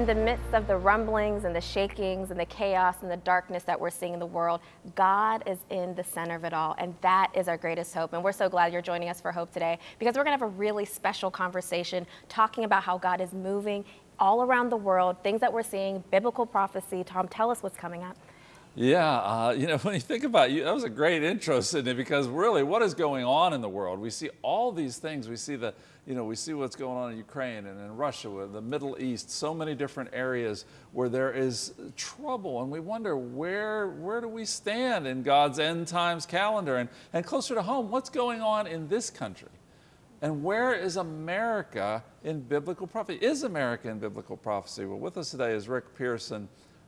In the midst of the rumblings and the shakings and the chaos and the darkness that we're seeing in the world, God is in the center of it all. And that is our greatest hope. And we're so glad you're joining us for Hope today because we're going to have a really special conversation talking about how God is moving all around the world, things that we're seeing, biblical prophecy. Tom, tell us what's coming up. Yeah, uh, you know, when you think about you, that was a great intro, Sydney, because really what is going on in the world? We see all these things. We see the, you know, we see what's going on in Ukraine and in Russia, the Middle East, so many different areas where there is trouble. And we wonder where, where do we stand in God's end times calendar? And, and closer to home, what's going on in this country? And where is America in biblical prophecy? Is America in biblical prophecy? Well, with us today is Rick Pearson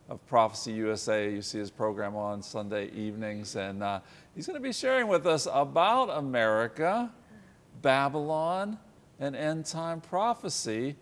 of Prophecy USA. You see his program on Sunday evenings, and uh, he's going to be sharing with us about America, Babylon, and end time prophecy.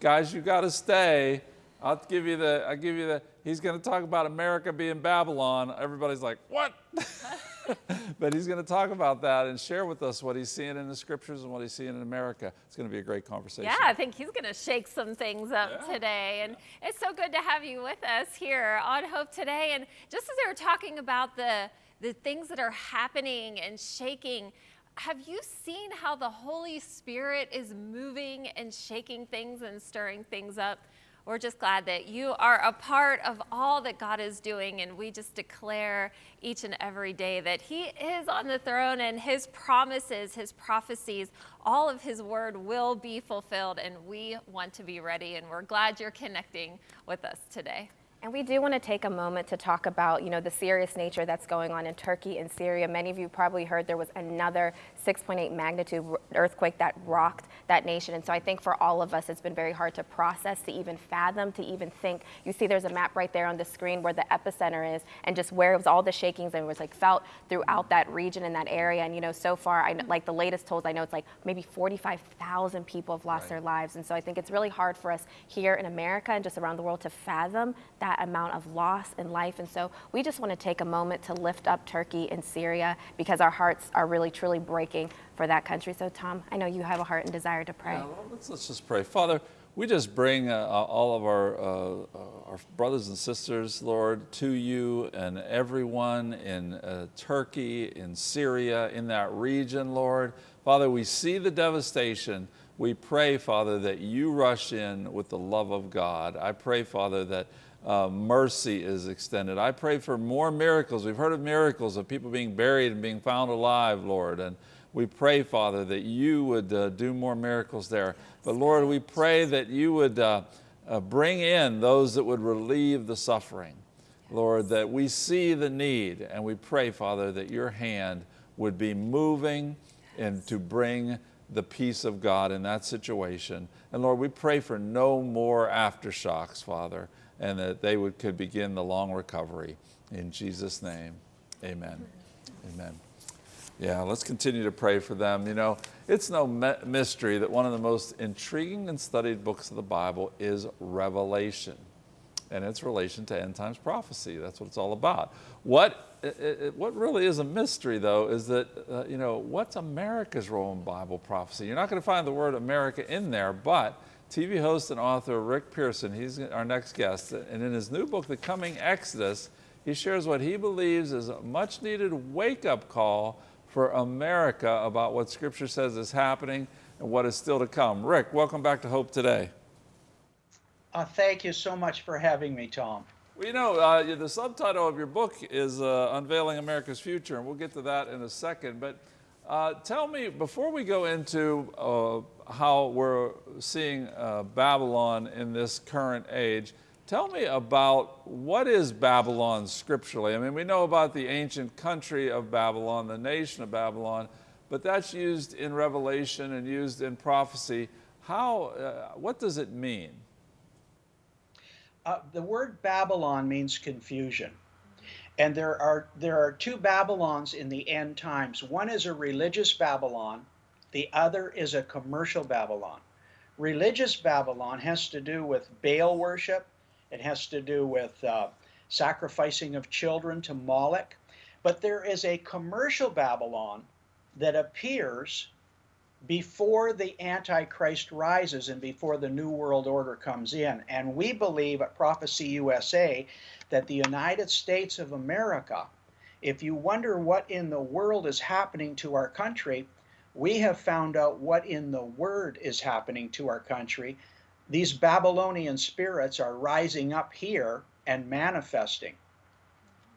Guys, you got to stay. I'll give you the, I'll give you the, he's going to talk about America being Babylon. Everybody's like, what? but he's going to talk about that and share with us what he's seeing in the scriptures and what he's seeing in America. It's going to be a great conversation. Yeah, I think he's going to shake some things up yeah. today. And yeah. it's so good to have you with us here on Hope Today. And just as they were talking about the, the things that are happening and shaking, have you seen how the Holy Spirit is moving and shaking things and stirring things up? We're just glad that you are a part of all that God is doing, and we just declare each and every day that He is on the throne and His promises, His prophecies, all of His word will be fulfilled, and we want to be ready, and we're glad you're connecting with us today. And we do want to take a moment to talk about, you know, the serious nature that's going on in Turkey and Syria. Many of you probably heard there was another 6.8 magnitude earthquake that rocked that nation. And so I think for all of us, it's been very hard to process, to even fathom, to even think. You see there's a map right there on the screen where the epicenter is and just where it was all the shakings and it was like felt throughout that region in that area. And, you know, so far, I know, like the latest tolls, I know it's like maybe 45,000 people have lost right. their lives. And so I think it's really hard for us here in America and just around the world to fathom that that amount of loss in life. And so we just want to take a moment to lift up Turkey and Syria because our hearts are really, truly breaking for that country. So Tom, I know you have a heart and desire to pray. Yeah, let's, let's just pray. Father, we just bring uh, all of our, uh, our brothers and sisters, Lord, to you and everyone in uh, Turkey, in Syria, in that region, Lord. Father, we see the devastation. We pray, Father, that you rush in with the love of God. I pray, Father, that uh, mercy is extended. I pray for more miracles. We've heard of miracles of people being buried and being found alive, Lord. And we pray, Father, that you would uh, do more miracles there. But Lord, we pray that you would uh, uh, bring in those that would relieve the suffering. Lord, that we see the need and we pray, Father, that your hand would be moving and to bring the peace of God in that situation. And Lord, we pray for no more aftershocks, Father and that they would, could begin the long recovery. In Jesus' name, amen. Amen. Yeah, let's continue to pray for them. You know, it's no mystery that one of the most intriguing and studied books of the Bible is Revelation and its relation to end times prophecy. That's what it's all about. What, it, what really is a mystery, though, is that, uh, you know, what's America's role in Bible prophecy? You're not going to find the word America in there, but TV host and author Rick Pearson, he's our next guest, and in his new book, The Coming Exodus, he shares what he believes is a much needed wake-up call for America about what Scripture says is happening and what is still to come. Rick, welcome back to Hope Today. Uh, thank you so much for having me, Tom. Well, you know, uh, the subtitle of your book is uh, Unveiling America's Future, and we'll get to that in a second. But uh, tell me, before we go into uh, how we're seeing uh, Babylon in this current age. Tell me about what is Babylon scripturally? I mean, we know about the ancient country of Babylon, the nation of Babylon, but that's used in Revelation and used in prophecy. How, uh, what does it mean? Uh, the word Babylon means confusion. And there are, there are two Babylons in the end times. One is a religious Babylon, the other is a commercial Babylon. Religious Babylon has to do with Baal worship. It has to do with uh, sacrificing of children to Moloch. But there is a commercial Babylon that appears before the Antichrist rises and before the New World Order comes in. And we believe at Prophecy USA that the United States of America, if you wonder what in the world is happening to our country, we have found out what in the Word is happening to our country. These Babylonian spirits are rising up here and manifesting.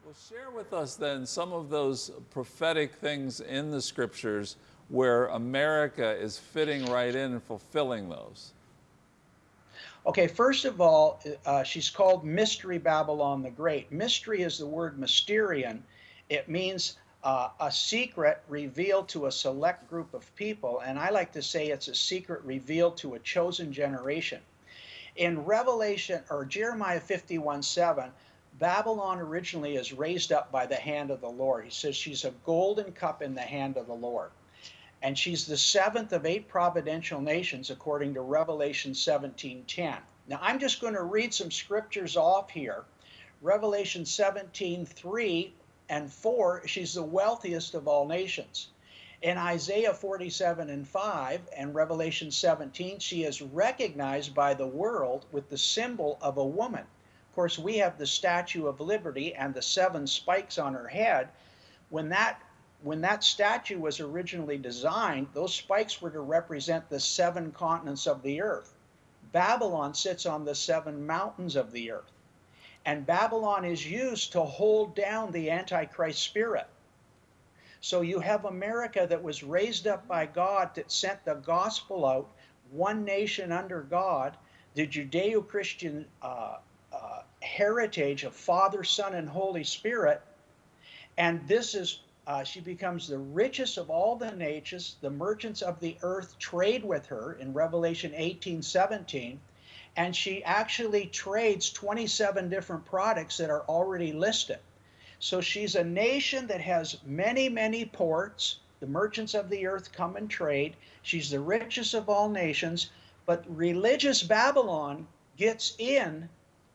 Well, share with us then some of those prophetic things in the scriptures where America is fitting right in and fulfilling those. Okay, first of all, uh, she's called Mystery Babylon the Great. Mystery is the word mysterion. It means uh, a secret revealed to a select group of people, and I like to say it's a secret revealed to a chosen generation. In Revelation or Jeremiah 51 7, Babylon originally is raised up by the hand of the Lord. He says she's a golden cup in the hand of the Lord. And she's the seventh of eight providential nations according to Revelation 17:10. Now I'm just going to read some scriptures off here. Revelation 17:3 and 4, she's the wealthiest of all nations. In Isaiah 47 and 5 and Revelation 17, she is recognized by the world with the symbol of a woman. Of course, we have the Statue of Liberty and the seven spikes on her head. When that when that statue was originally designed, those spikes were to represent the seven continents of the earth. Babylon sits on the seven mountains of the earth. And Babylon is used to hold down the Antichrist spirit. So you have America that was raised up by God that sent the gospel out, one nation under God, the Judeo Christian uh, uh, heritage of Father, Son, and Holy Spirit. And this is, uh, she becomes the richest of all the nations. The merchants of the earth trade with her in Revelation 18 17. And she actually trades 27 different products that are already listed. So she's a nation that has many, many ports. The merchants of the earth come and trade. She's the richest of all nations. But religious Babylon gets in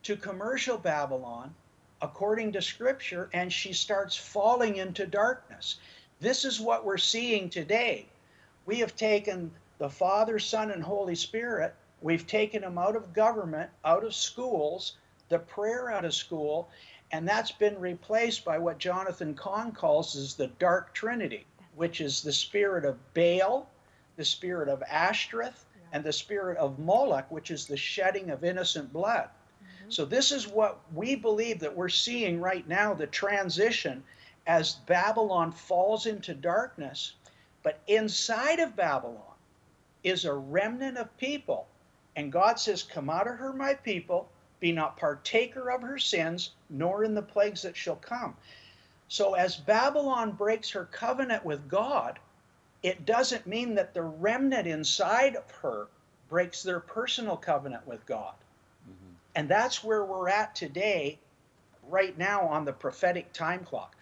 to commercial Babylon according to scripture and she starts falling into darkness. This is what we're seeing today. We have taken the Father, Son, and Holy Spirit, we've taken them out of government, out of schools, the prayer out of school, and that's been replaced by what Jonathan Cahn calls as the dark trinity, which is the spirit of Baal, the spirit of Ashtoreth, and the spirit of Moloch, which is the shedding of innocent blood. Mm-hmm. So this is what we believe that we're seeing right now, the transition as Babylon falls into darkness. But inside of Babylon is a remnant of people. And God says, Come out of her, my people, be not partaker of her sins, nor in the plagues that shall come. So as Babylon breaks her covenant with God, it doesn't mean that the remnant inside of her breaks their personal covenant with God. And that's where we're at today, right now on the prophetic time clock.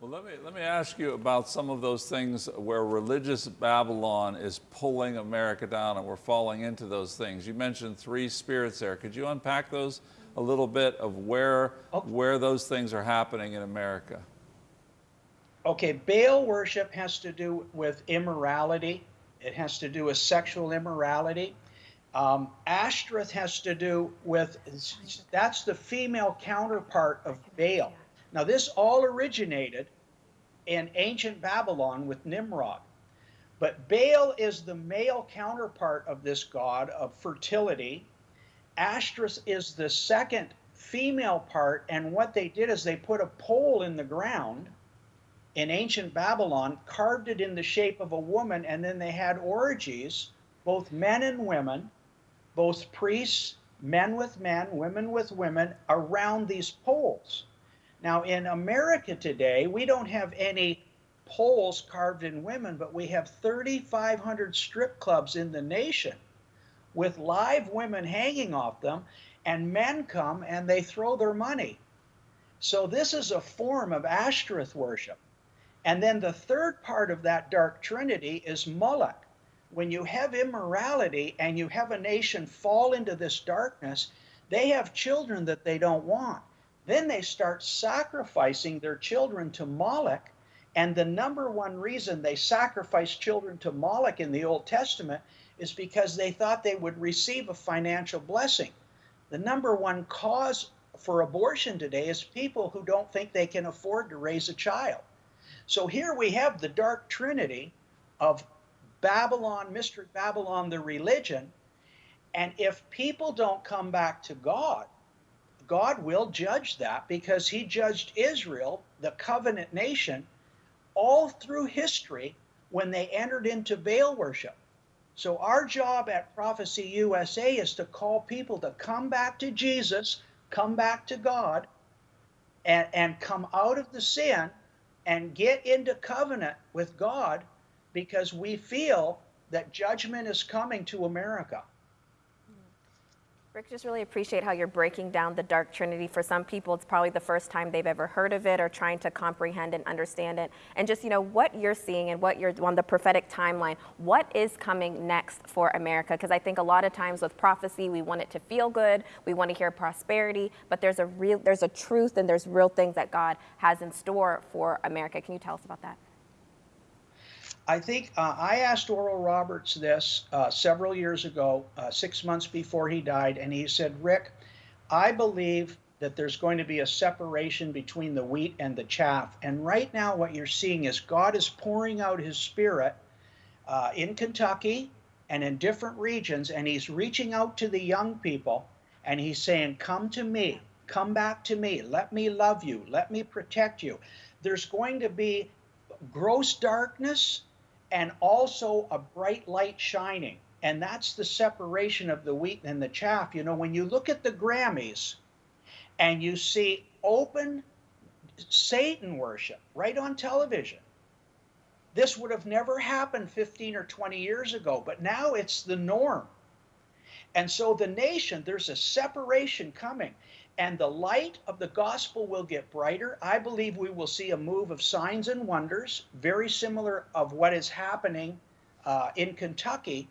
Well, let me, let me ask you about some of those things where religious Babylon is pulling America down and we're falling into those things. You mentioned three spirits there. Could you unpack those a little bit of where, okay. where those things are happening in America? Okay, Baal worship has to do with immorality. It has to do with sexual immorality. Um, Ashtoreth has to do with, that's the female counterpart of Baal. Now, this all originated in ancient Babylon with Nimrod. But Baal is the male counterpart of this god of fertility. Ashtoreth is the second female part. And what they did is they put a pole in the ground in ancient Babylon, carved it in the shape of a woman, and then they had orgies, both men and women, both priests, men with men, women with women, around these poles. Now, in America today, we don't have any poles carved in women, but we have 3,500 strip clubs in the nation with live women hanging off them, and men come and they throw their money. So, this is a form of Ashtoreth worship. And then the third part of that dark trinity is Moloch. When you have immorality and you have a nation fall into this darkness, they have children that they don't want. Then they start sacrificing their children to Moloch, And the number one reason they sacrificed children to Moloch in the Old Testament is because they thought they would receive a financial blessing. The number one cause for abortion today is people who don't think they can afford to raise a child. So here we have the dark trinity of Babylon, Mystery Babylon, the religion. And if people don't come back to God, God will judge that because he judged Israel, the covenant nation, all through history when they entered into Baal worship. So our job at Prophecy USA is to call people to come back to Jesus, come back to God, and, and come out of the sin and get into covenant with God because we feel that judgment is coming to America. Rick, just really appreciate how you're breaking down the dark trinity. For some people, it's probably the first time they've ever heard of it or trying to comprehend and understand it. And just, you know, what you're seeing and what you're on the prophetic timeline, what is coming next for America? Because I think a lot of times with prophecy, we want it to feel good, we want to hear prosperity, but there's a real, there's a truth and there's real things that God has in store for America. Can you tell us about that? I think uh, I asked Oral Roberts this uh, several years ago, uh, six months before he died, and he said, Rick, I believe that there's going to be a separation between the wheat and the chaff. And right now, what you're seeing is God is pouring out his spirit uh, in Kentucky and in different regions, and he's reaching out to the young people and he's saying, Come to me, come back to me, let me love you, let me protect you. There's going to be gross darkness and also a bright light shining. And that's the separation of the wheat and the chaff. You know, when you look at the Grammys and you see open Satan worship right on television, this would have never happened 15 or 20 years ago, but now it's the norm. And so the nation, there's a separation coming and the light of the gospel will get brighter. I believe we will see a move of signs and wonders, very similar of what is happening uh, in Kentucky.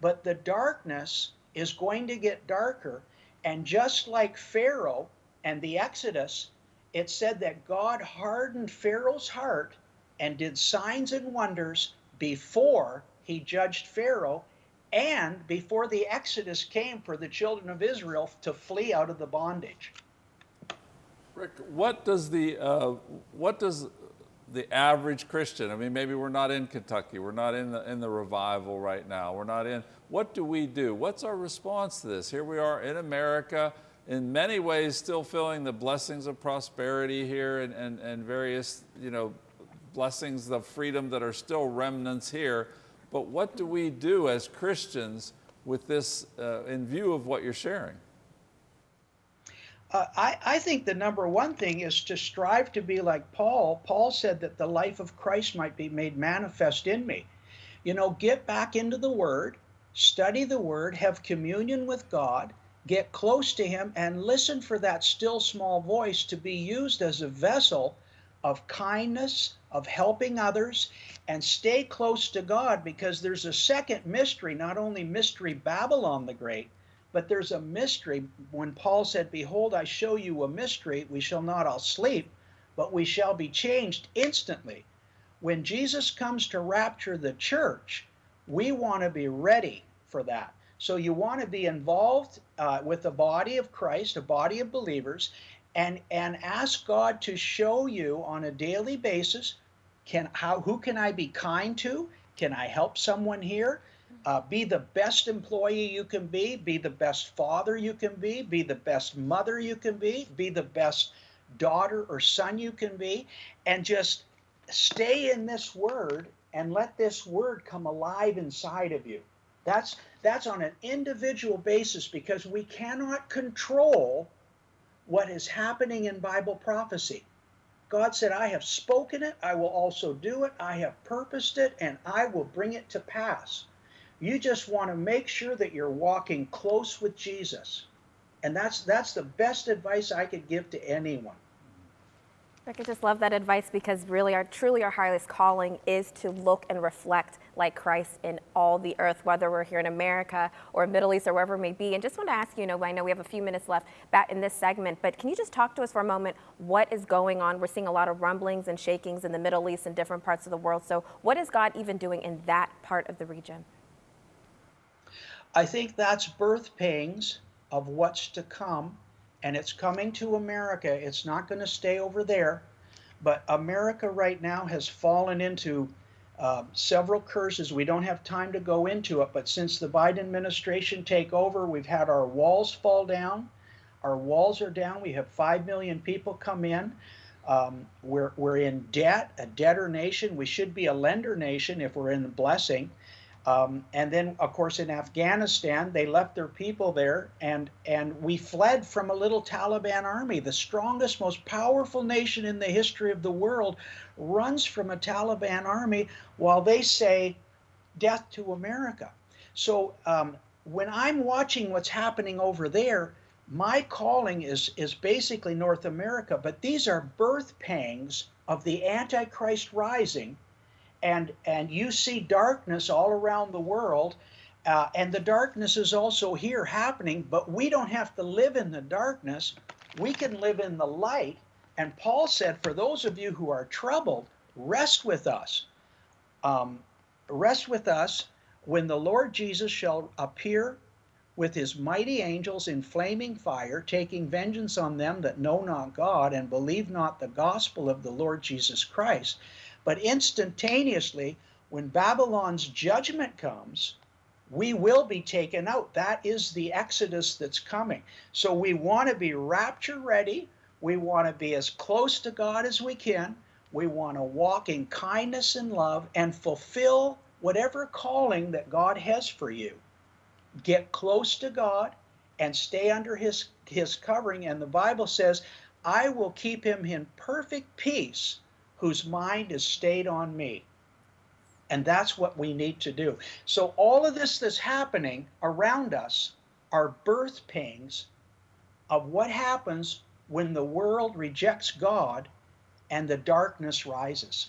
But the darkness is going to get darker. And just like Pharaoh and the Exodus, it said that God hardened Pharaoh's heart and did signs and wonders before he judged Pharaoh and before the Exodus came for the children of Israel to flee out of the bondage. Rick, what does the uh, what does the average Christian? I mean, maybe we're not in Kentucky, we're not in the in the revival right now, we're not in. What do we do? What's our response to this? Here we are in America, in many ways, still feeling the blessings of prosperity here and and, and various you know blessings of freedom that are still remnants here. But what do we do as Christians with this uh, in view of what you're sharing? Uh, I, I think the number one thing is to strive to be like Paul. Paul said that the life of Christ might be made manifest in me. You know, get back into the Word, study the Word, have communion with God, get close to Him, and listen for that still small voice to be used as a vessel of kindness, of helping others, and stay close to God because there's a second mystery, not only mystery Babylon the Great, but there's a mystery when Paul said, Behold, I show you a mystery, we shall not all sleep, but we shall be changed instantly. When Jesus comes to rapture the church, we want to be ready for that. So you want to be involved uh, with the body of Christ, a body of believers, and and ask God to show you on a daily basis can how who can I be kind to? Can I help someone here? Uh, be the best employee you can be. Be the best father you can be. Be the best mother you can be. Be the best daughter or son you can be, and just stay in this word and let this word come alive inside of you. That's that's on an individual basis because we cannot control what is happening in Bible prophecy. God said, I have spoken it, I will also do it, I have purposed it, and I will bring it to pass. You just want to make sure that you're walking close with Jesus. And that's that's the best advice I could give to anyone. I just love that advice because really our truly our highest calling is to look and reflect like Christ in all the earth, whether we're here in America or Middle East or wherever it may be. And just want to ask you, you know, I know we have a few minutes left back in this segment, but can you just talk to us for a moment what is going on? We're seeing a lot of rumblings and shakings in the Middle East and different parts of the world. So what is God even doing in that part of the region? I think that's birth pangs of what's to come, and it's coming to America. It's not going to stay over there. But America right now has fallen into uh, several curses. We don't have time to go into it, but since the Biden administration take over, we've had our walls fall down. Our walls are down. We have 5 million people come in. Um, we're, we're in debt, a debtor nation. We should be a lender nation if we're in the blessing. Um, and then, of course, in Afghanistan, they left their people there, and and we fled from a little Taliban army. The strongest, most powerful nation in the history of the world runs from a Taliban army, while they say, "Death to America." So um, when I'm watching what's happening over there, my calling is is basically North America. But these are birth pangs of the Antichrist rising and and you see darkness all around the world uh, and the darkness is also here happening but we don't have to live in the darkness. We can live in the light. And paul said for those of you who are troubled rest with us. Um, rest with us when the lord jesus shall appear with his mighty angels in flaming fire taking vengeance on them that know not god and believe not the gospel of the lord jesus christ but instantaneously, when Babylon's judgment comes, we will be taken out. That is the exodus that's coming. So we want to be rapture ready. We want to be as close to God as we can. We want to walk in kindness and love and fulfill whatever calling that God has for you. Get close to God and stay under his his covering and the Bible says, "I will keep him in perfect peace whose mind is stayed on me. And that's what we need to do. So, all of this that's happening around us are birth pangs of what happens when the world rejects God and the darkness rises.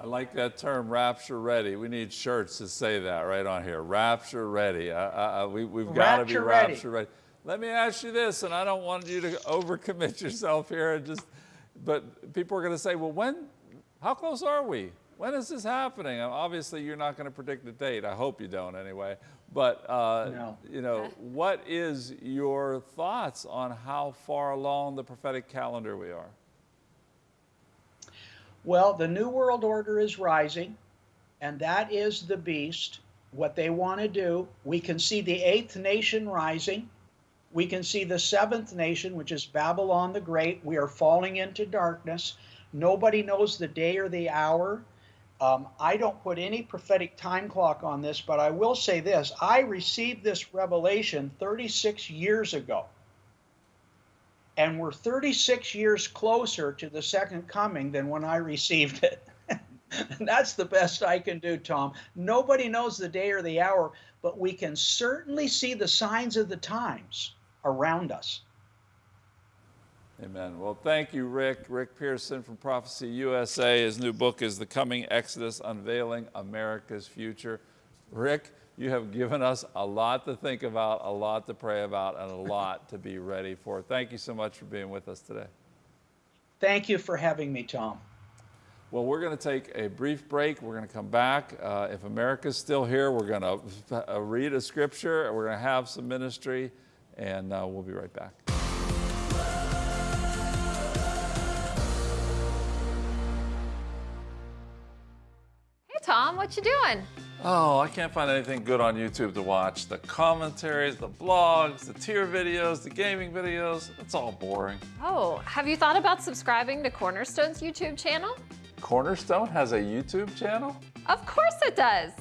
I like that term, rapture ready. We need shirts to say that right on here. Rapture ready. Uh, uh, we, have got to be rapture ready. ready. Let me ask you this, and I don't want you to overcommit yourself here and just but people are going to say, well, when, how close are we? When is this happening? Obviously, you're not going to predict the date. I hope you don't anyway. But, uh, no. you know, what is your thoughts on how far along the prophetic calendar we are? Well, the New World Order is rising, and that is the beast. What they want to do, we can see the eighth nation rising we can see the seventh nation, which is Babylon the Great. We are falling into darkness. Nobody knows the day or the hour. Um, I don't put any prophetic time clock on this, but I will say this I received this revelation 36 years ago. And we're 36 years closer to the second coming than when I received it. that's the best I can do, Tom. Nobody knows the day or the hour, but we can certainly see the signs of the times around us. Amen. Well, thank you, Rick. Rick Pearson from Prophecy USA. His new book is The Coming Exodus Unveiling America's Future. Rick, you have given us a lot to think about, a lot to pray about, and a lot to be ready for. Thank you so much for being with us today. Thank you for having me, Tom. Well, we're going to take a brief break. We're going to come back. Uh, if America's still here, we're going to read a scripture. We're going to have some ministry and uh, we'll be right back. Hey Tom, what you doing? Oh, I can't find anything good on YouTube to watch. The commentaries, the blogs, the tier videos, the gaming videos, it's all boring. Oh, have you thought about subscribing to Cornerstone's YouTube channel? Cornerstone has a YouTube channel? Of course it does.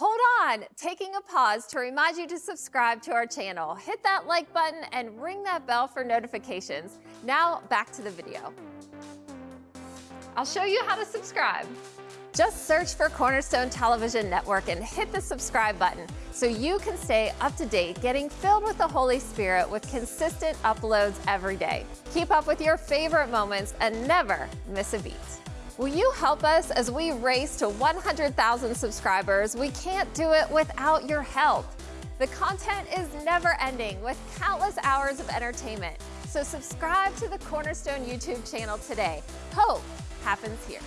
Hold on, taking a pause to remind you to subscribe to our channel. Hit that like button and ring that bell for notifications. Now back to the video. I'll show you how to subscribe. Just search for Cornerstone Television Network and hit the subscribe button so you can stay up to date, getting filled with the Holy Spirit with consistent uploads every day. Keep up with your favorite moments and never miss a beat. Will you help us as we race to 100,000 subscribers? We can't do it without your help. The content is never ending with countless hours of entertainment. So subscribe to the Cornerstone YouTube channel today. Hope happens here.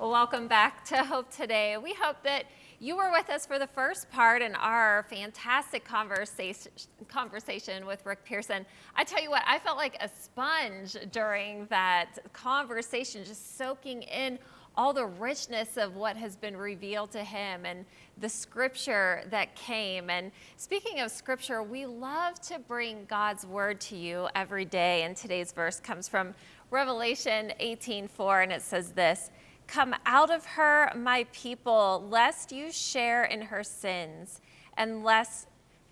Welcome back to Hope Today. We hope that you were with us for the first part in our fantastic conversation, conversation with Rick Pearson. I tell you what, I felt like a sponge during that conversation, just soaking in all the richness of what has been revealed to him and the scripture that came. And speaking of scripture, we love to bring God's word to you every day. And today's verse comes from Revelation 18:4, and it says this. Come out of her, my people, lest you share in her sins, and lest,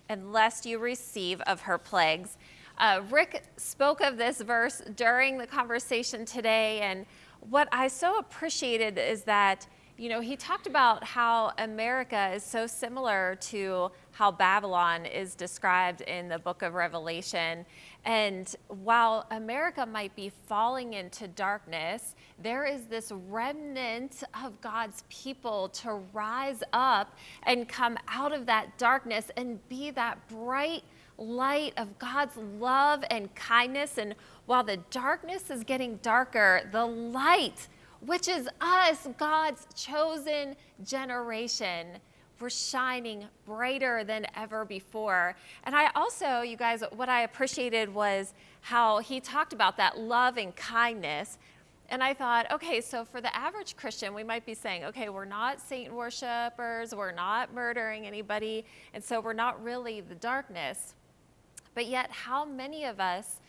and lest you receive of her plagues. Uh, Rick spoke of this verse during the conversation today, and what I so appreciated is that you know, he talked about how America is so similar to how Babylon is described in the book of Revelation. And while America might be falling into darkness, there is this remnant of God's people to rise up and come out of that darkness and be that bright light of God's love and kindness. And while the darkness is getting darker, the light which is us, God's chosen generation. We're shining brighter than ever before. And I also, you guys, what I appreciated was how he talked about that love and kindness. And I thought, okay, so for the average Christian, we might be saying, okay, we're not Satan worshipers, we're not murdering anybody, and so we're not really the darkness. But yet, how many of us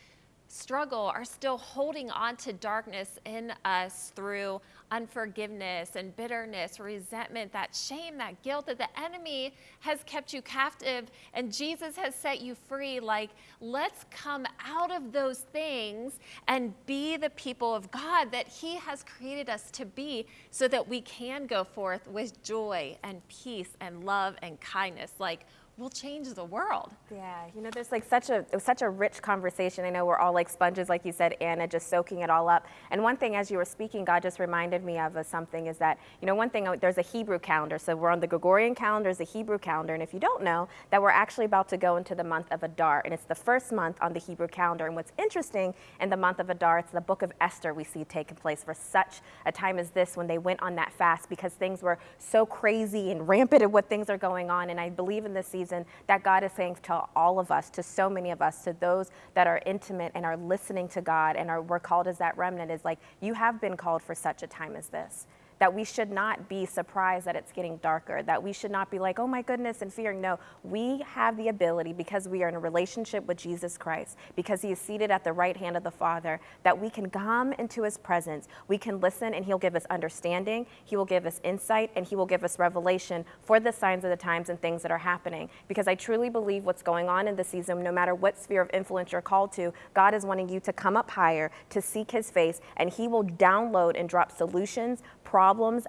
struggle are still holding on to darkness in us through unforgiveness and bitterness, resentment, that shame, that guilt that the enemy has kept you captive and Jesus has set you free. Like, let's come out of those things and be the people of God that He has created us to be so that we can go forth with joy and peace and love and kindness. Like, will change the world. Yeah, you know, there's like such a such a rich conversation. I know we're all like sponges, like you said, Anna, just soaking it all up. And one thing, as you were speaking, God just reminded me of something is that you know one thing oh, there's a Hebrew calendar. So we're on the Gregorian calendar, is a Hebrew calendar, and if you don't know, that we're actually about to go into the month of Adar, and it's the first month on the Hebrew calendar. And what's interesting in the month of Adar, it's the book of Esther we see taking place for such a time as this when they went on that fast because things were so crazy and rampant of what things are going on. And I believe in this season season that God is saying to all of us, to so many of us, to those that are intimate and are listening to God and are we're called as that remnant is like, you have been called for such a time as this that we should not be surprised that it's getting darker, that we should not be like, oh my goodness, and fearing. No, we have the ability because we are in a relationship with Jesus Christ, because he is seated at the right hand of the Father, that we can come into his presence. We can listen and he'll give us understanding, he will give us insight, and he will give us revelation for the signs of the times and things that are happening. Because I truly believe what's going on in the season, no matter what sphere of influence you're called to, God is wanting you to come up higher, to seek his face, and he will download and drop solutions, problems,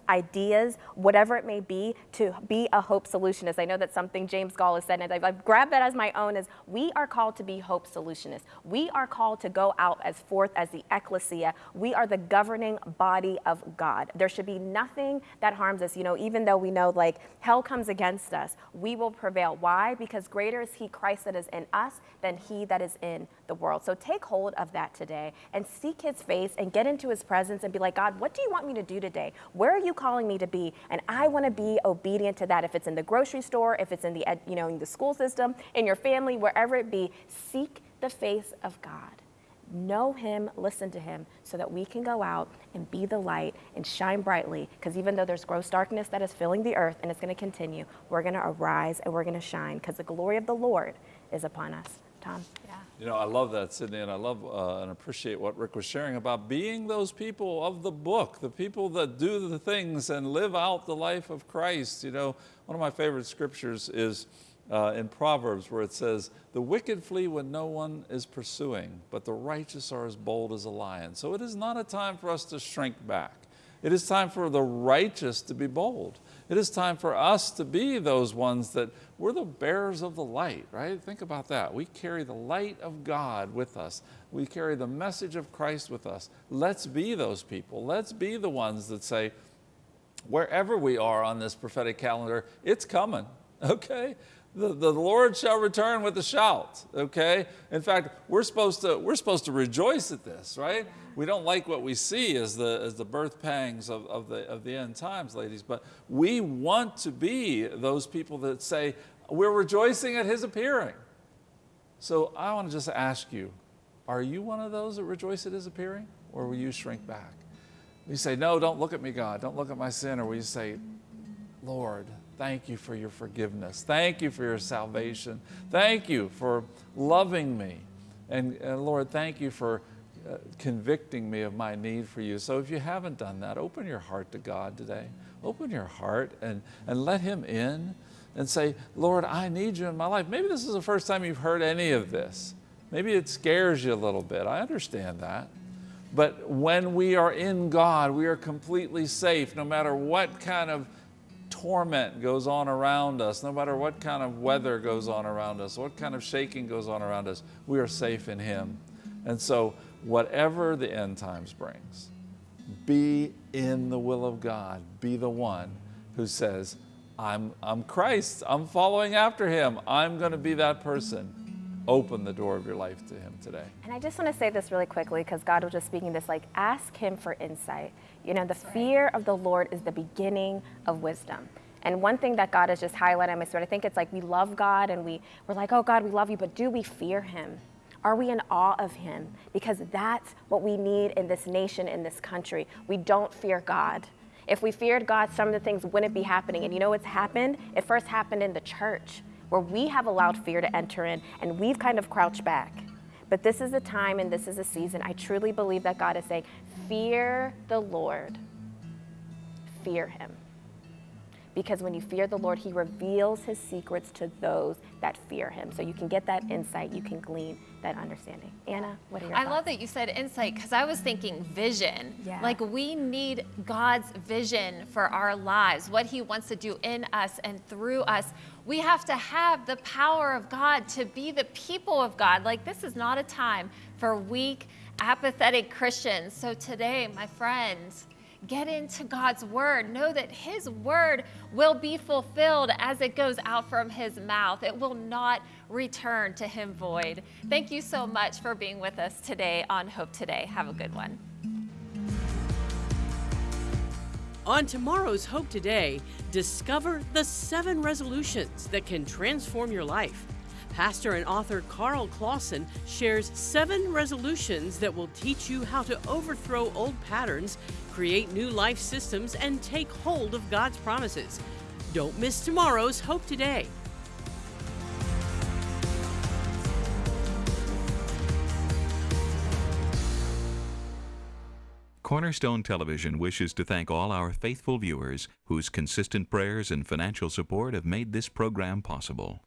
ideas, whatever it may be, to be a hope solutionist. I know that's something James Goll has said, and I've, I've grabbed that as my own, is we are called to be hope solutionists. We are called to go out as forth as the ecclesia. We are the governing body of God. There should be nothing that harms us. You know, even though we know like hell comes against us, we will prevail. Why? Because greater is he, Christ, that is in us than he that is in the world. So take hold of that today and seek his face and get into his presence and be like, God, what do you want me to do today? Where are you calling me to be? And I want to be obedient to that. If it's in the grocery store, if it's in the, you know, in the school system, in your family, wherever it be, seek the face of God. Know him, listen to him, so that we can go out and be the light and shine brightly. Because even though there's gross darkness that is filling the earth and it's going to continue, we're going to arise and we're going to shine because the glory of the Lord is upon us. Tom? Yeah. You know, I love that, Sydney, and I love uh, and appreciate what Rick was sharing about being those people of the book, the people that do the things and live out the life of Christ. You know, one of my favorite scriptures is uh, in Proverbs where it says, The wicked flee when no one is pursuing, but the righteous are as bold as a lion. So it is not a time for us to shrink back. It is time for the righteous to be bold. It is time for us to be those ones that we're the bearers of the light, right? Think about that. We carry the light of God with us. We carry the message of Christ with us. Let's be those people. Let's be the ones that say, wherever we are on this prophetic calendar, it's coming, okay? The, the Lord shall return with a shout, okay? In fact, we're supposed, to, we're supposed to rejoice at this, right? We don't like what we see as the, as the birth pangs of, of, the, of the end times, ladies, but we want to be those people that say, we're rejoicing at His appearing. So I want to just ask you, are you one of those that rejoice at His appearing, or will you shrink back? You say, No, don't look at me, God. Don't look at my sin. Or will you say, Lord, thank you for your forgiveness. Thank you for your salvation. Thank you for loving me. And, and Lord, thank you for uh, convicting me of my need for you. So if you haven't done that, open your heart to God today. Open your heart and, and let Him in and say, Lord, I need you in my life. Maybe this is the first time you've heard any of this. Maybe it scares you a little bit. I understand that. But when we are in God, we are completely safe no matter what kind of torment goes on around us, no matter what kind of weather goes on around us, what kind of shaking goes on around us, we are safe in Him. And so, whatever the end times brings, be in the will of God. Be the one who says, I'm, I'm Christ. I'm following after Him. I'm going to be that person open the door of your life to Him today. And I just want to say this really quickly because God was just speaking this like, ask Him for insight. You know, the fear of the Lord is the beginning of wisdom. And one thing that God has just highlighted in my spirit, I think it's like we love God and we, we're like, oh God, we love you, but do we fear Him? Are we in awe of Him? Because that's what we need in this nation, in this country. We don't fear God. If we feared God, some of the things wouldn't be happening. And you know what's happened? It first happened in the church where we have allowed fear to enter in and we've kind of crouched back. But this is a time and this is a season. I truly believe that God is saying, Fear the Lord, fear Him. Because when you fear the Lord, He reveals His secrets to those that fear Him. So you can get that insight, you can glean that understanding. Anna, what are your I thoughts? love that you said insight because I was thinking vision. Yeah. Like we need God's vision for our lives, what He wants to do in us and through us. We have to have the power of God to be the people of God. Like this is not a time for weak, apathetic Christians. So today, my friends, Get into God's word. Know that His word will be fulfilled as it goes out from His mouth. It will not return to Him void. Thank you so much for being with us today on Hope Today. Have a good one. On tomorrow's Hope Today, discover the seven resolutions that can transform your life. Pastor and author Carl Clausen shares seven resolutions that will teach you how to overthrow old patterns, create new life systems, and take hold of God's promises. Don't miss tomorrow's Hope Today. Cornerstone Television wishes to thank all our faithful viewers whose consistent prayers and financial support have made this program possible.